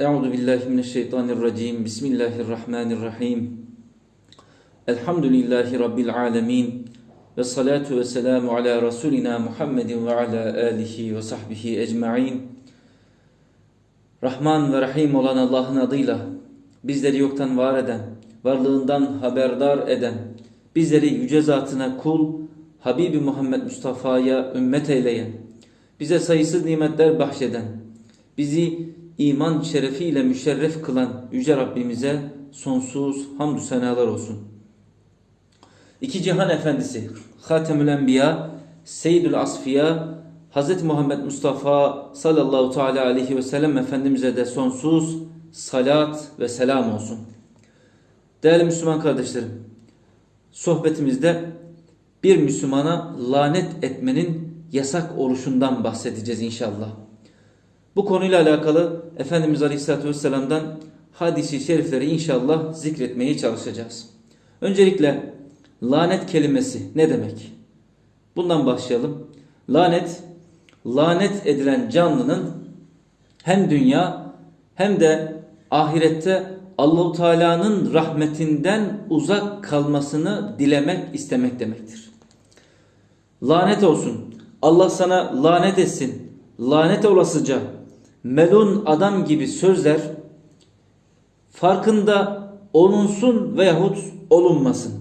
Euzu billahi mineşşeytanirracim. Bismillahirrahmanirrahim. Elhamdülillahi rabbil alamin. Ve salatu ve selamu ala rasulina Muhammedin ve ala alihi ve sahbihi ecmaîn. Rahman ve Rahim olan Allah'ın adıyla bizleri yoktan var eden, varlığından haberdar eden, bizleri yüce zatına kul, Habibi Muhammed Mustafa'ya ümmet eyleyen, bize sayısız nimetler bahşeden, bizi iman şerefiyle müşerref kılan Yüce Rabbimize sonsuz hamdü senalar olsun. İki cihan efendisi, Hatemül Enbiya, Seyyidül Asfiya, Hz. Muhammed Mustafa sallallahu teala aleyhi ve sellem Efendimiz'e de sonsuz salat ve selam olsun. Değerli Müslüman kardeşlerim, sohbetimizde bir Müslümana lanet etmenin yasak oluşundan bahsedeceğiz inşallah. Bu konuyla alakalı Efendimiz Aleyhisselatü Vesselam'dan hadisi şerifleri inşallah zikretmeye çalışacağız. Öncelikle lanet kelimesi ne demek? Bundan başlayalım. Lanet, lanet edilen canlının hem dünya hem de ahirette Allahu Teala'nın rahmetinden uzak kalmasını dilemek, istemek demektir. Lanet olsun. Allah sana lanet etsin. Lanet olasıca melun adam gibi sözler farkında olunsun veyahut olunmasın.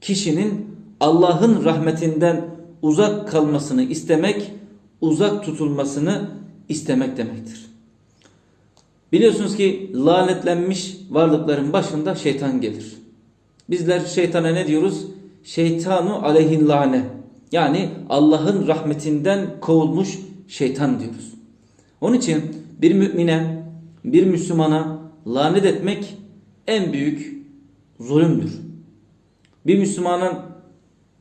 Kişinin Allah'ın rahmetinden uzak kalmasını istemek, uzak tutulmasını istemek demektir. Biliyorsunuz ki lanetlenmiş varlıkların başında şeytan gelir. Bizler şeytana ne diyoruz? Şeytanu aleyhin lane. Yani Allah'ın rahmetinden kovulmuş şeytan diyoruz. Onun için bir mümine, bir Müslümana lanet etmek en büyük zulümdür. Bir Müslümanın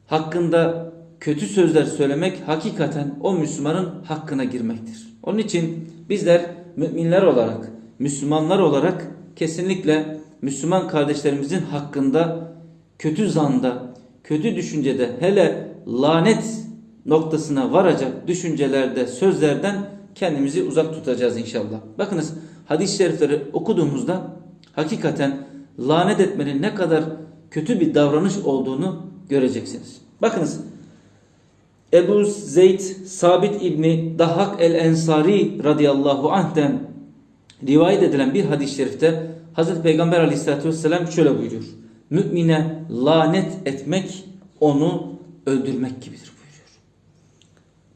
hakkında kötü sözler söylemek hakikaten o Müslümanın hakkına girmektir. Onun için bizler müminler olarak, Müslümanlar olarak kesinlikle Müslüman kardeşlerimizin hakkında kötü zanda, kötü düşüncede hele lanet noktasına varacak düşüncelerde, sözlerden kendimizi uzak tutacağız inşallah. Bakınız hadis-i şerifleri okuduğumuzda hakikaten lanet etmenin ne kadar kötü bir davranış olduğunu göreceksiniz. Bakınız Ebu Zeyd Sabit İbni Dahhak el-Ensari radıyallahu anh'ten rivayet edilen bir hadis-i şerifte Hazreti Peygamber aleyhissalatü vesselam şöyle buyuruyor. Mümine lanet etmek onu öldürmek gibidir.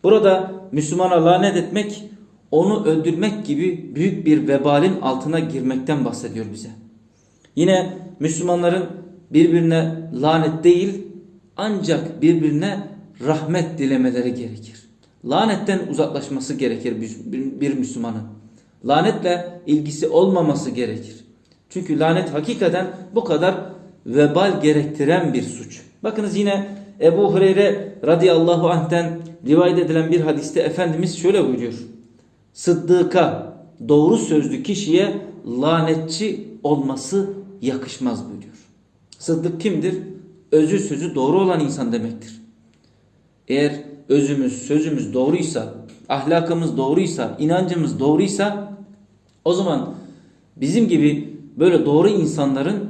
Burada Müslümana lanet etmek onu öldürmek gibi büyük bir vebalin altına girmekten bahsediyor bize. Yine Müslümanların birbirine lanet değil ancak birbirine rahmet dilemeleri gerekir. Lanetten uzaklaşması gerekir bir Müslümanın. Lanetle ilgisi olmaması gerekir. Çünkü lanet hakikaten bu kadar vebal gerektiren bir suç. Bakınız yine Ebu Hureyre radıyallahu anh'ten rivayet edilen bir hadiste Efendimiz şöyle buyuruyor. Sıddıka doğru sözlü kişiye lanetçi olması yakışmaz buyuruyor. Sıddık kimdir? Özü sözü doğru olan insan demektir. Eğer özümüz sözümüz doğruysa, ahlakımız doğruysa, inancımız doğruysa o zaman bizim gibi böyle doğru insanların,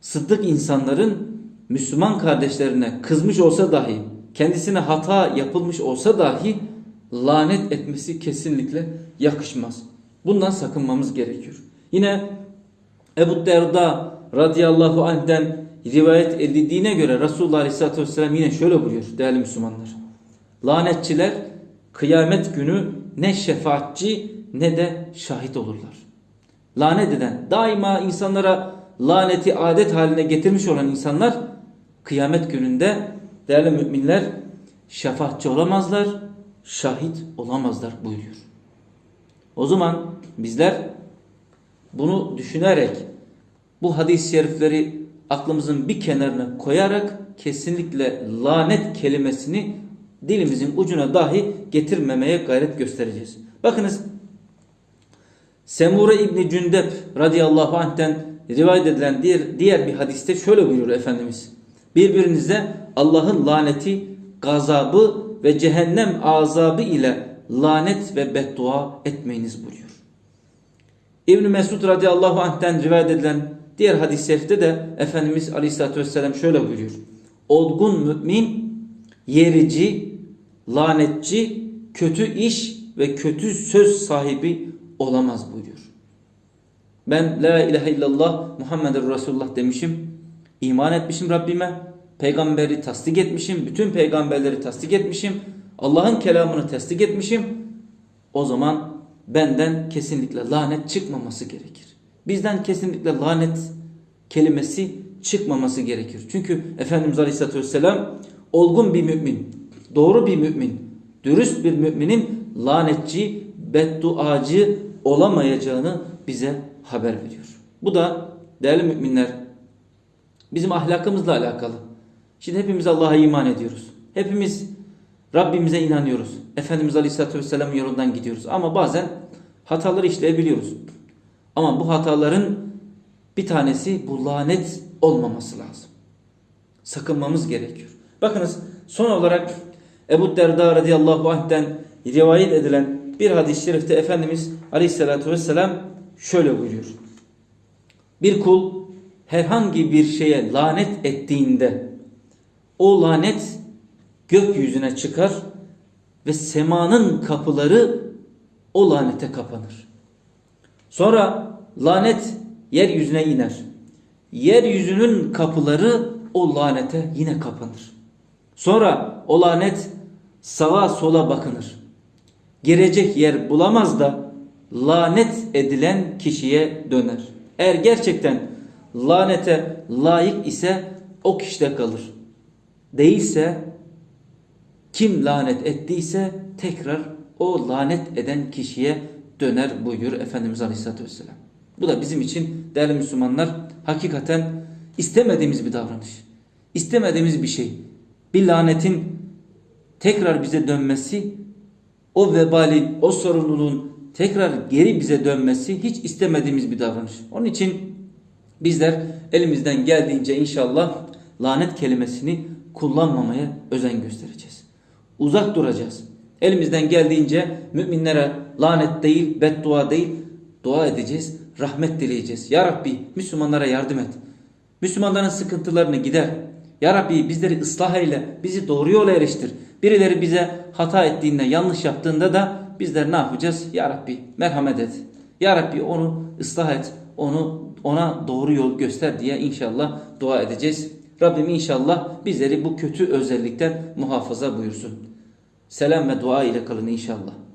sıddık insanların Müslüman kardeşlerine kızmış olsa dahi, kendisine hata yapılmış olsa dahi lanet etmesi kesinlikle yakışmaz. Bundan sakınmamız gerekiyor. Yine Ebu Derda radıyallahu anh'den rivayet edildiğine göre Resulullah aleyhissalatü vesselam yine şöyle buyuruyor değerli Müslümanlar. Lanetçiler kıyamet günü ne şefaatçi ne de şahit olurlar. Lanet eden daima insanlara laneti adet haline getirmiş olan insanlar kıyamet gününde değerli müminler şefaatçi olamazlar, şahit olamazlar buyuruyor. O zaman bizler bunu düşünerek bu hadis-i şerifleri aklımızın bir kenarına koyarak kesinlikle lanet kelimesini dilimizin ucuna dahi getirmemeye gayret göstereceğiz. Bakınız Semure İbni Cündep radıyallahu anh'ten rivayet edilen diğer, diğer bir hadiste şöyle buyuruyor Efendimiz. Birbirinize Allah'ın laneti, gazabı ve cehennem azabı ile lanet ve beddua etmeyiniz buyuruyor. İbn Mesud radıyallahu anh'ten rivayet edilen diğer hadis-i şerifte de Efendimiz aleyhissalatü vesselam şöyle buyuruyor. Olgun mümin yerici, lanetçi, kötü iş ve kötü söz sahibi olamaz buyuruyor. Ben la ilahe illallah Muhammedur Resulullah demişim. İman etmişim Rabbime. Peygamberi tasdik etmişim. Bütün peygamberleri tasdik etmişim. Allah'ın kelamını tasdik etmişim. O zaman benden kesinlikle lanet çıkmaması gerekir. Bizden kesinlikle lanet kelimesi çıkmaması gerekir. Çünkü Efendimiz Aleyhisselatü Vesselam olgun bir mümin, doğru bir mümin, dürüst bir müminin lanetçi, bedduacı olamayacağını bize haber veriyor. Bu da değerli müminler bizim ahlakımızla alakalı. Şimdi hepimiz Allah'a iman ediyoruz. Hepimiz Rabbimize inanıyoruz. Efendimiz Aleyhisselatü Vesselam yolundan gidiyoruz. Ama bazen hataları işleyebiliyoruz. Ama bu hataların bir tanesi bu lanet olmaması lazım. Sakınmamız gerekiyor. Bakınız son olarak Ebu Derda radıyallahu anh'ten rivayet edilen bir hadis-i şerifte Efendimiz Aleyhisselatü Vesselam şöyle buyuruyor. Bir kul herhangi bir şeye lanet ettiğinde o lanet gökyüzüne çıkar ve semanın kapıları o lanete kapanır. Sonra lanet yeryüzüne iner. Yeryüzünün kapıları o lanete yine kapanır. Sonra o lanet sağa sola bakınır. Girecek yer bulamaz da lanet edilen kişiye döner. Eğer gerçekten lanete layık ise o kişide kalır. Değilse kim lanet ettiyse tekrar o lanet eden kişiye döner buyuruyor Efendimiz Aleyhisselatü Vesselam. Bu da bizim için değerli Müslümanlar hakikaten istemediğimiz bir davranış. İstemediğimiz bir şey. Bir lanetin tekrar bize dönmesi, o vebalin, o sorumluluğun tekrar geri bize dönmesi hiç istemediğimiz bir davranış. Onun için bizler elimizden geldiğince inşallah lanet kelimesini kullanmamaya özen göstereceğiz. Uzak duracağız. Elimizden geldiğince müminlere lanet değil, beddua değil, dua edeceğiz, rahmet dileyeceğiz. Ya Rabbi Müslümanlara yardım et. Müslümanların sıkıntılarını gider. Ya Rabbi bizleri ıslah eyle, bizi doğru yola eriştir. Birileri bize hata ettiğinde, yanlış yaptığında da bizler ne yapacağız? Ya Rabbi merhamet et. Ya Rabbi onu ıslah et, onu ona doğru yol göster diye inşallah dua edeceğiz. Rabbim inşallah bizleri bu kötü özellikten muhafaza buyursun. Selam ve dua ile kalın inşallah.